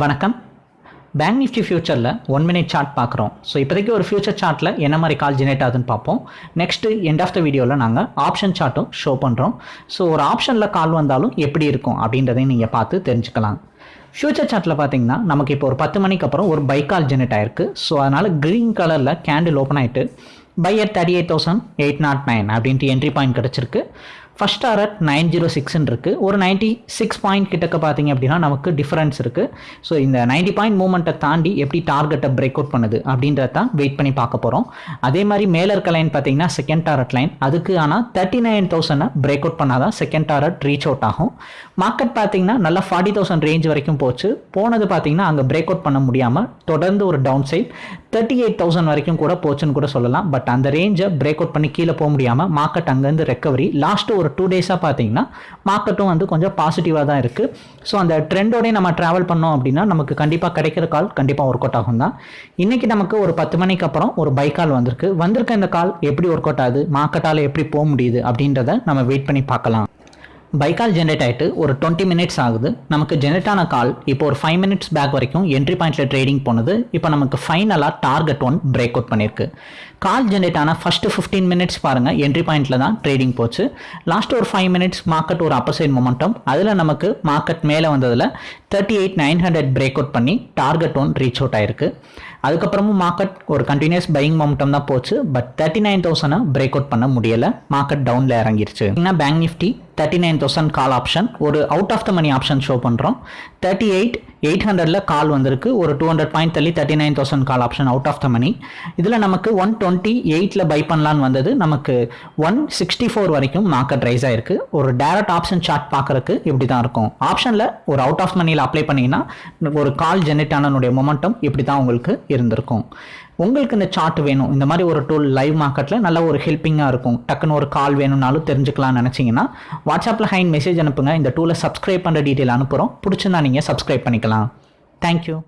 வணக்கம். Bank Nifty ஃபியூச்சரில் one minute chart பார்க்குறோம். ஸோ இப்போதைக்கு ஒரு ஃபியூச்சர் சார்ட்டில் என்ன மாதிரி கால் ஜெனரேட் ஆகுதுன்னு பார்ப்போம். நெக்ஸ்ட்டு எண்ட் ஆஃப் த வீடியோவில் நாங்கள் ஆப்ஷன் சார்ட்டும் ஷோ பண்ணுறோம் ஸோ ஒரு ஆப்ஷனில் கால் வந்தாலும் எப்படி இருக்கும் அப்படின்றதையும் நீங்கள் பார்த்து தெரிஞ்சுக்கலாம். ஃபியூச்சர் சார்ட்டில் பார்த்தீங்கன்னா நமக்கு இப்போ ஒரு பத்து மணிக்கு அப்புறம் ஒரு பை கால் ஜெனரேட் ஆயிருக்கு. ஸோ அதனால் க்ரீன் கலரில் கேண்டில் ஓப்பன் ஆகிட்டு buy at thirty eight thousand eight nought nine அப்படின்ட்டு என்ட்ரி பாயிண்ட் கிடச்சிருக்கு. ஃபஸ்ட் டாரட் நைன் ஜீரோ சிக்ஸ்ன்னு இருக்குது ஒரு நைன்ட்டி சிக்ஸ் பாயிண்ட் கிட்டக்க பார்த்தீங்க அப்படின்னா நமக்கு டிஃபரன்ஸ் இருக்குது ஸோ இந்த நைன்ட்டி பாயிண்ட் மூமெண்ட்டை தாண்டி எப்படி டார்கெட்டை பிரேக் அவுட் பண்ணுது அப்படின்றத தான் வெயிட் பண்ணி பார்க்க போகிறோம் அதே மாதிரி மேலே இருக்க லைன் பார்த்தீங்கன்னா செகண்ட் டாரட் லைன் அதுக்கு ஆனால் தேர்ட்டி நைன் தௌசண்டை பிரேக் அவுட் பண்ணால் தான் செகண்ட் டாரட் ரீச் அவுட் ஆகும். மார்க்கெட் பார்த்தீங்கன்னா நல்லா ஃபார்ட்டி தௌசண்ட் ரேஞ்ச் வரைக்கும் போச்சு. போனது பார்த்தீங்கன்னா அங்கே பிரேக் அவுட் பண்ண முடியாமல் தொடர்ந்து ஒரு down side thirty eight thousand வரைக்கும் கூட போச்சுன்னு கூட சொல்லலாம். பட் அந்த ரேஞ்சை பிரேக் அவுட் பண்ணி கீழே போக முடியாமல் மார்க்கெட் அங்கேருந்து ரெக்கவரி லாஸ்ட்டு ஒரு டூ டேஸாக பார்த்தீங்கன்னா மார்க்கெட்டும் வந்து கொஞ்சம் பாசிட்டிவாக தான் இருக்குது ஸோ அந்த ட்ரெண்டோடய நம்ம ட்ராவல் பண்ணோம் அப்படின்னா நமக்கு கண்டிப்பாக கிடைக்கிற கால் கண்டிப்பாக ஒர்க் அவுட் ஆகும் தான். இன்றைக்கி நமக்கு ஒரு பத்து மணிக்கு அப்புறம் ஒரு பை கால் வந்திருக்கு. வந்திருக்க இந்த கால் எப்படி ஒர்க் அவுட் ஆகுது? மார்க்கெட்டால் எப்படி போக முடியுது அப்படின்றத நம்ம வெயிட் பண்ணி பார்க்கலாம். பை கால் ஜென்ரேட் ஆகிட்டு ஒரு டுவெண்ட்டி மினிட்ஸ் ஆகுது. நமக்கு ஜென்ரேட் ஆன கால் இப்போ ஒரு ஃபைவ் மினிட்ஸ் பேக் வரைக்கும் என்ட்ரி பாயிண்ட்டில் ட்ரேடிங் போனது. இப்போ நமக்கு ஃபைனலாக டார்கெட் ஒன் பிரேக் அவுட் பண்ணியிருக்கு கால் ஜென்ரேட் ஆன ஃபர்ஸ்ட் ஃபிஃப்டீன் மினிட்ஸ் பாருங்கள் என்ட்ரி பாயிண்ட்டில் தான் ட்ரேடிங் போச்சு. லாஸ்ட் ஒரு ஃபைவ் மினிட்ஸ் மார்க்கெட் ஒரு அப்பர் சைட் மொமெண்டம் அதில் நமக்கு மார்க்கெட் மேலே வந்ததில் thirty eight nine hundred break out பண்ணி டார்கெட் ஒன் ரீச் அவுட் ஆயிருக்கு. அதுக்கப்புறமும் மார்க்கெட் ஒரு கண்டினியூஸ் பையிங் மொமெண்டம் தான் போச்சு. பட் தேர்ட்டி நைன் தௌசண்டை பிரேக் அவுட் பண்ண முடியலை. மார்க்கெட் டவுனில் இறங்கிருச்சு. என்ன bank Nifty thirty nine thousand call option ஒரு out of the money option show பண்ணுறோம் தேர்ட்டி எயிட் எயிட் ஹண்ட்ரடில் கால் வந்திருக்கு. ஒரு டூ ஹண்ட்ரட் பாயிண்ட் தள்ளி thirty nine thousand call option out of the money இதில் நமக்கு ஒன் டுவெண்ட்டி எயிட்டில் buy பண்ணலான்னு வந்தது. நமக்கு ஒன் சிக்ஸ்டி ஃபோர் வரைக்கும் மார்க்கெட் ரைஸ் ஆயிருக்கு. ஒரு டேரக்ட் ஆப்ஷன் சார்ட் பார்க்குறக்கு இப்படி தான் இருக்கும் ஆப்ஷனில் ஒரு அவுட் ஆஃப் மணியில் அப்ளை பண்ணிங்கன்னா ஒரு கால் ஜென்ரேட் ஆனனுடைய மொமெண்டம் இப்படி தான் உங்களுக்கு இருந்திருக்கும். உங்களுக்கு இந்த சார்ட் வேணும். இந்த மாதிரி ஒரு டூல் லைவ் மார்க்கெட்டில் நல்ல ஒரு ஹெல்ப்பிங்காக இருக்கும். டக்குன்னு ஒரு கால் வேணும்னாலும் தெரிஞ்சுக்கலாம்னு நினச்சிங்கன்னா வாட்ஸ்அப்பில் ஹைன் மெசேஜ் அனுப்புங்க. இந்த டூலை சப்ஸ்கிரைப் பண்ணுற டீட்டெயில் அனுப்புகிறோம் பிடிச்சிருந்தா நீங்கள் சப்ஸ்கிரைப் பண்ணிக்கலாம். தேங்க்யூ